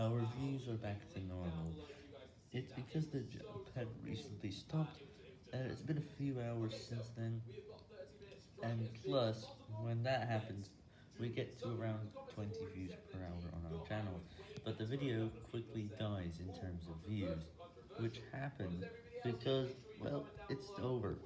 Our views are back to normal. It's because the jump had recently stopped, and it's been a few hours since then, and plus, when that happens, we get to around 20 views per hour on our channel, but the video quickly dies in terms of views, which happens because, well, it's over.